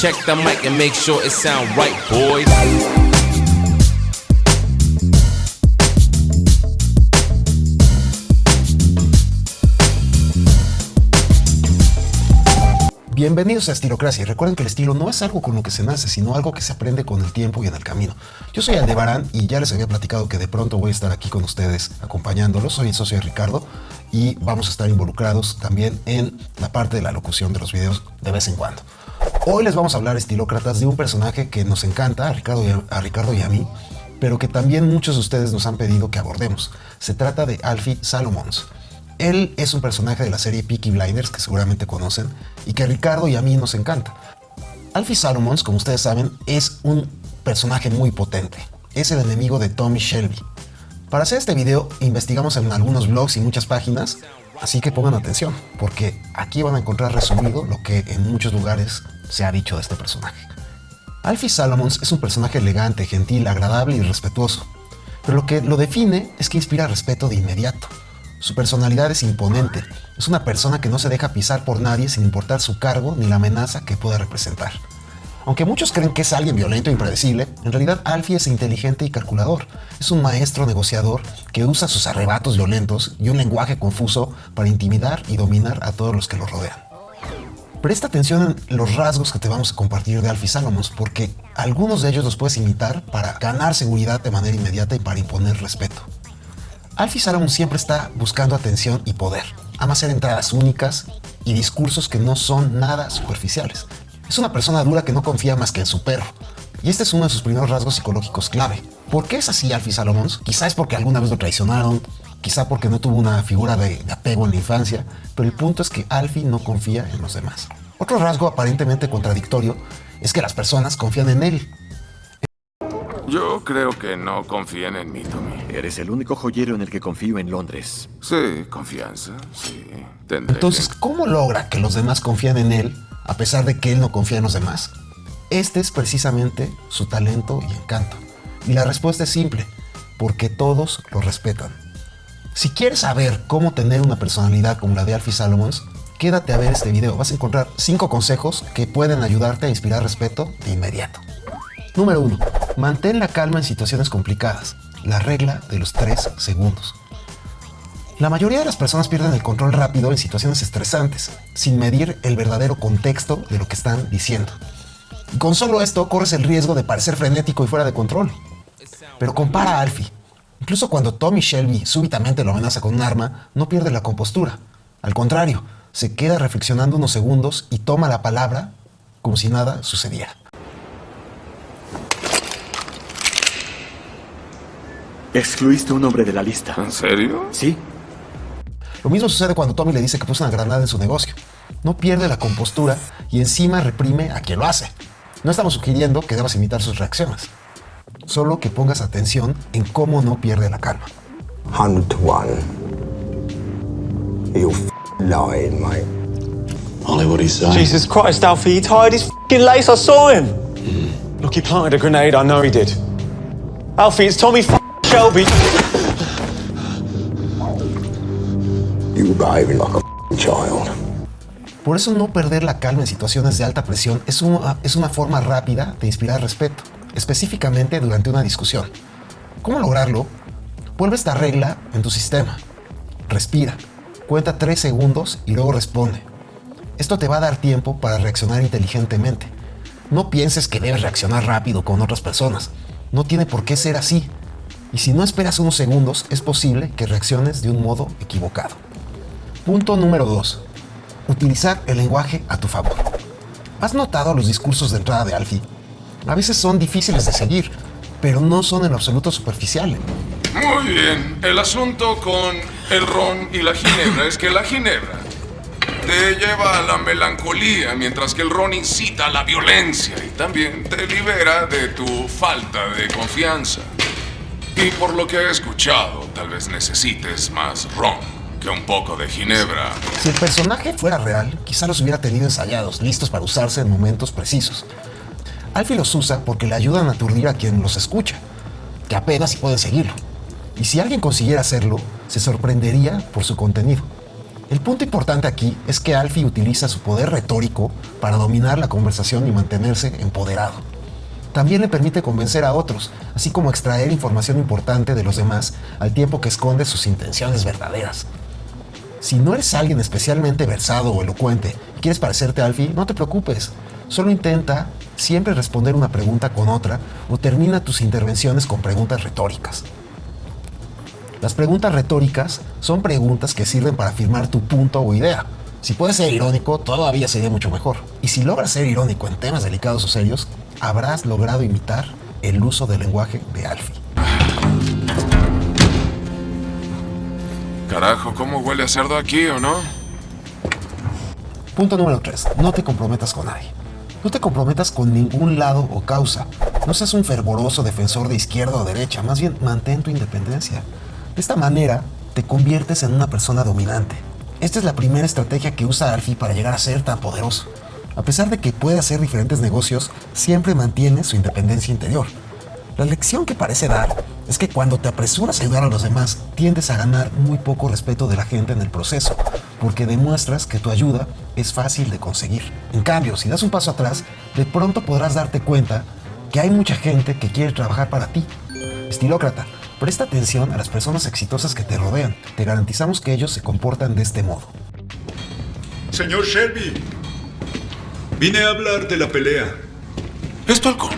Check the mic and make sure it sound right, boys. Bienvenidos a Estilocracia y recuerden que el estilo no es algo con lo que se nace, sino algo que se aprende con el tiempo y en el camino. Yo soy Aldebarán y ya les había platicado que de pronto voy a estar aquí con ustedes acompañándolos. Soy el socio de Ricardo y vamos a estar involucrados también en la parte de la locución de los videos de vez en cuando. Hoy les vamos a hablar, estilócratas, de un personaje que nos encanta, a Ricardo y a, Ricardo y a mí, pero que también muchos de ustedes nos han pedido que abordemos. Se trata de Alfie Salomons. Él es un personaje de la serie Peaky Blinders, que seguramente conocen, y que a Ricardo y a mí nos encanta. Alfie Salomons, como ustedes saben, es un personaje muy potente. Es el enemigo de Tommy Shelby. Para hacer este video investigamos en algunos blogs y muchas páginas, así que pongan atención, porque aquí van a encontrar resumido lo que en muchos lugares se ha dicho de este personaje. Alfie Salomons es un personaje elegante, gentil, agradable y respetuoso, pero lo que lo define es que inspira respeto de inmediato. Su personalidad es imponente. Es una persona que no se deja pisar por nadie sin importar su cargo ni la amenaza que pueda representar. Aunque muchos creen que es alguien violento e impredecible, en realidad Alfie es inteligente y calculador. Es un maestro negociador que usa sus arrebatos violentos y un lenguaje confuso para intimidar y dominar a todos los que lo rodean. Presta atención en los rasgos que te vamos a compartir de Alfie Salomons, porque algunos de ellos los puedes imitar para ganar seguridad de manera inmediata y para imponer respeto. Alfie Salomon siempre está buscando atención y poder. Ama hacer entradas únicas y discursos que no son nada superficiales. Es una persona dura que no confía más que en su perro. Y este es uno de sus primeros rasgos psicológicos clave. ¿Por qué es así Alfie Salomons? Quizá es porque alguna vez lo traicionaron, quizá porque no tuvo una figura de, de apego en la infancia, pero el punto es que Alfie no confía en los demás. Otro rasgo aparentemente contradictorio es que las personas confían en él, yo creo que no confían en mí, Tommy. Eres el único joyero en el que confío en Londres. Sí, confianza, sí. Tendré Entonces, que- ¿cómo logra que los demás confían en él a pesar de que él no confía en los demás? Este es precisamente su talento y encanto. Y la respuesta es simple, porque todos lo respetan. Si quieres saber cómo tener una personalidad como la de Alfie Salomons, quédate a ver este video. Vas a encontrar 5 consejos que pueden ayudarte a inspirar respeto de inmediato. Número 1. Mantén la calma en situaciones complicadas. La regla de los 3 segundos. La mayoría de las personas pierden el control rápido en situaciones estresantes, sin medir el verdadero contexto de lo que están diciendo. Y con solo esto corres el riesgo de parecer frenético y fuera de control. Pero compara a Alfie. Incluso cuando Tommy Shelby súbitamente lo amenaza con un arma, no pierde la compostura. Al contrario, se queda reflexionando unos segundos y toma la palabra como si nada sucediera. Excluiste un hombre de la lista. ¿En serio? ¿Sí? Lo mismo sucede cuando Tommy le dice que puso una granada en su negocio. No pierde la compostura y encima reprime a quien lo hace. No estamos sugiriendo que debas imitar sus reacciones. Solo que pongas atención en cómo no pierde la calma. 100 to 1. You're f- lying, mate. Ollie, what he's saying? Jesus Christ, Alfie, he tied his fing lace. I saw him. Look, he planted a grenade. I know he did. Alfie, it's Tommy f- Shelby. You were behaving like a f- child. Por eso no perder la calma en situaciones de alta presión es una, es una forma rápida de inspirar respeto, específicamente durante una discusión. ¿Cómo lograrlo? Vuelve esta regla en tu sistema. Respira, cuenta 3 segundos y luego responde. Esto te va a dar tiempo para reaccionar inteligentemente. No pienses que debes reaccionar rápido con otras personas. No tiene por qué ser así. Y si no esperas unos segundos, es posible que reacciones de un modo equivocado. Punto número 2. Utilizar el lenguaje a tu favor. ¿Has notado los discursos de entrada de Alfie? A veces son difíciles de seguir, pero no son en absoluto superficiales. Muy bien. El asunto con el ron y la ginebra es que la ginebra te lleva a la melancolía, mientras que el ron incita a la violencia y también te libera de tu falta de confianza. Y por lo que he escuchado, tal vez necesites más ron que un poco de ginebra. Si el personaje fuera real, quizá los hubiera tenido ensayados, listos para usarse en momentos precisos. Alfie los usa porque le ayudan a aturdir a quien los escucha, que apenas si pueden seguirlo. Y si alguien consiguiera hacerlo, se sorprendería por su contenido. El punto importante aquí es que Alfie utiliza su poder retórico para dominar la conversación y mantenerse empoderado. También le permite convencer a otros, así como extraer información importante de los demás al tiempo que esconde sus intenciones verdaderas. Si no eres alguien especialmente versado o elocuente y quieres parecerte a Alfie, no te preocupes. Solo intenta siempre responder una pregunta con otra o termina tus intervenciones con preguntas retóricas. Las preguntas retóricas son preguntas que sirven para afirmar tu punto o idea. Si puedes ser irónico, todavía sería mucho mejor. Y si logras ser irónico en temas delicados o serios, habrás logrado imitar el uso del lenguaje de Alfie. Carajo, ¿cómo huele a cerdo aquí o no? Punto número 3. No te comprometas con nadie. No te comprometas con ningún lado o causa. No seas un fervoroso defensor de izquierda o derecha, más bien mantén tu independencia. De esta manera, te conviertes en una persona dominante. Esta es la primera estrategia que usa Alfie para llegar a ser tan poderoso. A pesar de que puede hacer diferentes negocios, siempre mantiene su independencia interior. La lección que parece dar es que cuando te apresuras a ayudar a los demás, tiendes a ganar muy poco respeto de la gente en el proceso, porque demuestras que tu ayuda es fácil de conseguir. En cambio, si das un paso atrás, de pronto podrás darte cuenta que hay mucha gente que quiere trabajar para ti. Estilócrata, presta atención a las personas exitosas que te rodean. Te garantizamos que ellos se comportan de este modo. Señor Shelby, vine a hablar de la pelea. ¿Es tu halcón?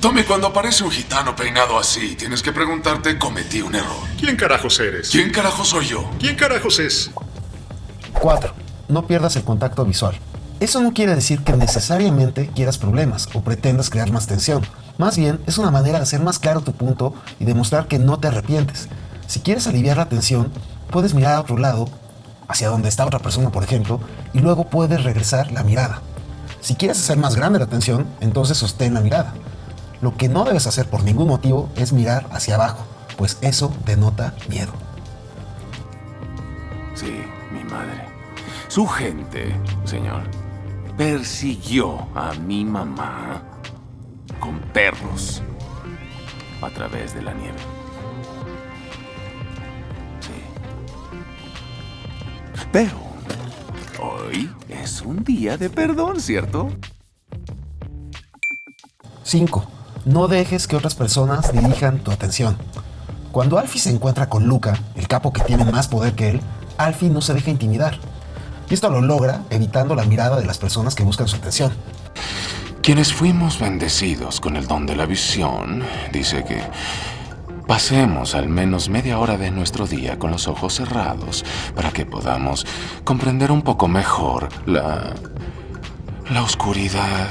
Tommy, cuando aparece un gitano peinado así, tienes que preguntarte, cometí un error. ¿Quién carajos eres? ¿Quién carajo soy yo? ¿Quién carajos es? 4. No pierdas el contacto visual. Eso no quiere decir que necesariamente quieras problemas o pretendas crear más tensión. Más bien, es una manera de hacer más claro tu punto y demostrar que no te arrepientes. Si quieres aliviar la tensión, puedes mirar a otro lado, hacia donde está otra persona, por ejemplo, y luego puedes regresar la mirada. Si quieres hacer más grande la tensión, entonces sostén la mirada. Lo que no debes hacer por ningún motivo es mirar hacia abajo, pues eso denota miedo. Sí, mi madre. Su gente, señor, persiguió a mi mamá con perros a través de la nieve. Sí. Pero hoy es un día de perdón, ¿cierto? 5. No dejes que otras personas dirijan tu atención. Cuando Alfie se encuentra con Luca, el capo que tiene más poder que él, Alfie no se deja intimidar. Y esto lo logra evitando la mirada de las personas que buscan su atención. Quienes fuimos bendecidos con el don de la visión, dice que pasemos al menos media hora de nuestro día con los ojos cerrados para que podamos comprender un poco mejor la la oscuridad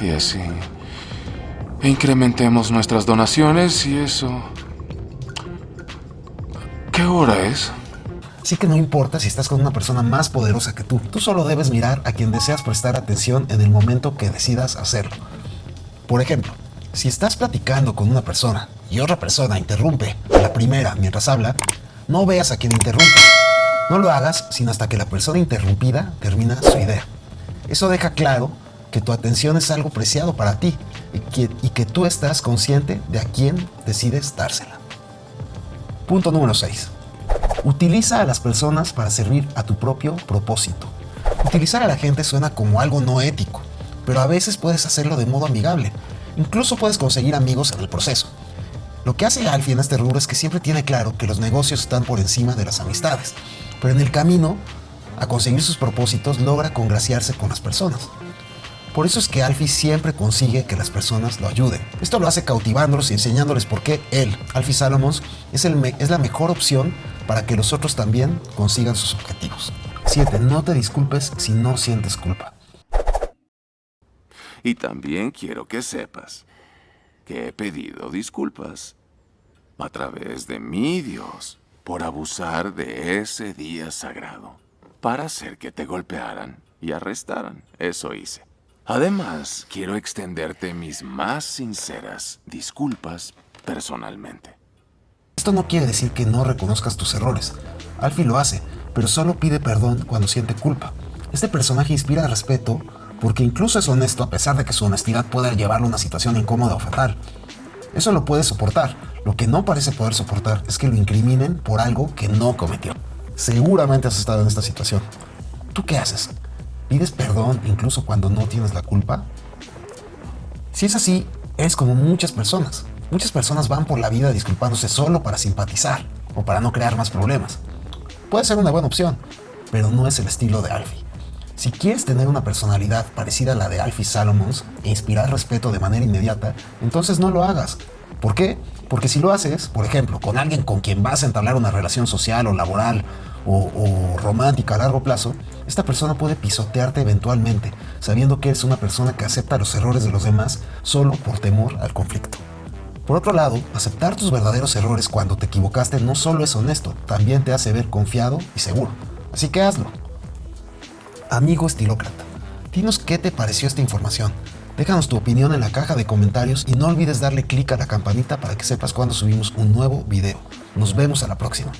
y así incrementemos nuestras donaciones y eso. ¿Qué hora es? Así que no importa si estás con una persona más poderosa que tú, tú solo debes mirar a quien deseas prestar atención en el momento que decidas hacerlo. Por ejemplo, si estás platicando con una persona y otra persona interrumpe a la primera mientras habla, no veas a quien interrumpe. No lo hagas sino hasta que la persona interrumpida termina su idea. Eso deja claro que tu atención es algo preciado para ti y que, tú estás consciente de a quién decides dársela. Punto número 6. Utiliza a las personas para servir a tu propio propósito. Utilizar a la gente suena como algo no ético, pero a veces puedes hacerlo de modo amigable. Incluso puedes conseguir amigos en el proceso. Lo que hace Alfie en este rubro es que siempre tiene claro que los negocios están por encima de las amistades, pero en el camino a conseguir sus propósitos logra congraciarse con las personas. Por eso es que Alfie siempre consigue que las personas lo ayuden. Esto lo hace cautivándolos y enseñándoles por qué él, Alfie Salomons, es, el es la mejor opción para que los otros también consigan sus objetivos. 7. No te disculpes si no sientes culpa. Y también quiero que sepas que he pedido disculpas a través de mi Dios por abusar de ese día sagrado para hacer que te golpearan y arrestaran. Eso hice. Además, quiero extenderte mis más sinceras disculpas personalmente. Esto no quiere decir que no reconozcas tus errores. Alfie lo hace, pero solo pide perdón cuando siente culpa. Este personaje inspira respeto porque incluso es honesto a pesar de que su honestidad pueda llevarlo a una situación incómoda o fatal. Eso lo puede soportar. Lo que no parece poder soportar es que lo incriminen por algo que no cometió. Seguramente has estado en esta situación. ¿Tú qué haces? ¿Pides perdón incluso cuando no tienes la culpa? Si es así, es como muchas personas. Muchas personas van por la vida disculpándose solo para simpatizar o para no crear más problemas. Puede ser una buena opción, pero no es el estilo de Alfie. Si quieres tener una personalidad parecida a la de Alfie Salomons e inspirar respeto de manera inmediata, entonces no lo hagas. ¿Por qué? Porque si lo haces, por ejemplo, con alguien con quien vas a entablar una relación social o laboral o, o romántica a largo plazo, esta persona puede pisotearte eventualmente, sabiendo que eres una persona que acepta los errores de los demás solo por temor al conflicto. Por otro lado, aceptar tus verdaderos errores cuando te equivocaste no solo es honesto, también te hace ver confiado y seguro. Así que hazlo. Amigo estilócrata, dinos qué te pareció esta información. Déjanos tu opinión en la caja de comentarios y no olvides darle clic a la campanita para que sepas cuando subimos un nuevo video. Nos vemos a la próxima.